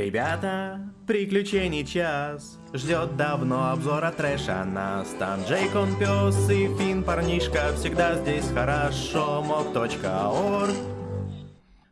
Ребята, приключений час. Ждет давно обзора трэша. Нас Там Джейк, он пес и Фин парнишка Всегда здесь хорошо, мог.орг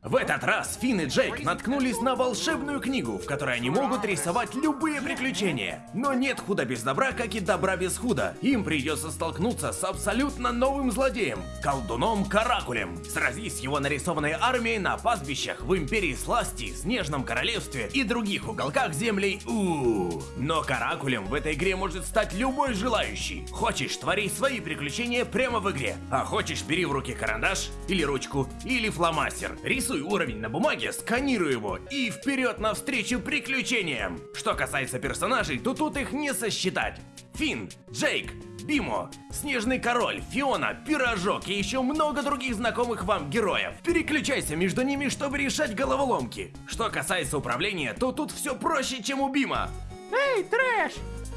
В этот раз Финн и Джейк наткнулись на волшебную книгу, в которой они могут рисовать любые приключения. Но нет худа без добра, как и добра без худа. Им придется столкнуться с абсолютно новым злодеем, колдуном Каракулем. Сразись с его нарисованной армией на пастбищах в Империи Сласти, Снежном Королевстве и других уголках землей у Но Каракулем в этой игре может стать любой желающий. Хочешь, твори свои приключения прямо в игре. А хочешь, бери в руки карандаш, или ручку, или фломастер. Рисуй уровень на бумаге, сканируй его и вперед навстречу приключениям. Что касается персонажей, то тут их не сосчитать. Финн, Джейк, Бимо, Снежный Король, Фиона, Пирожок и еще много других знакомых вам героев. Переключайся между ними, чтобы решать головоломки. Что касается управления, то тут все проще, чем у Бима. Эй, трэш!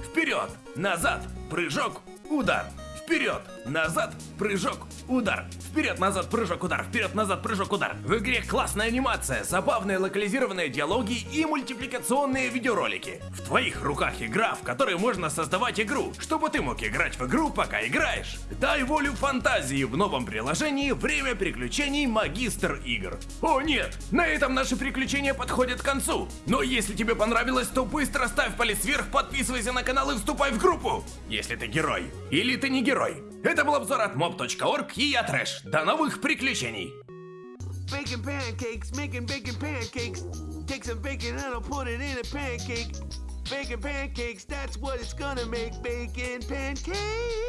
Вперед, назад, прыжок, удар. Вперед, назад, прыжок, удар. Вперед, назад, прыжок, удар. Вперед, назад, прыжок, удар. В игре классная анимация, забавные локализированные диалоги и мультипликационные видеоролики. В твоих руках игра, в которой можно создавать игру, чтобы ты мог играть в игру, пока играешь. Дай волю фантазии в новом приложении «Время приключений Магистр игр». О нет, на этом наши приключения подходят к концу. Но если тебе понравилось, то быстро ставь палец вверх, подписывайся на канал и вступай в группу. Если ты герой. Или ты не герой. Это был обзор от mob.org и я Трэш. До новых приключений! Baking pancakes, making bacon pancakes. Take some bacon and I'll put it in a pancake. Bacon pancakes, that's what it's gonna make. Bacon pancakes.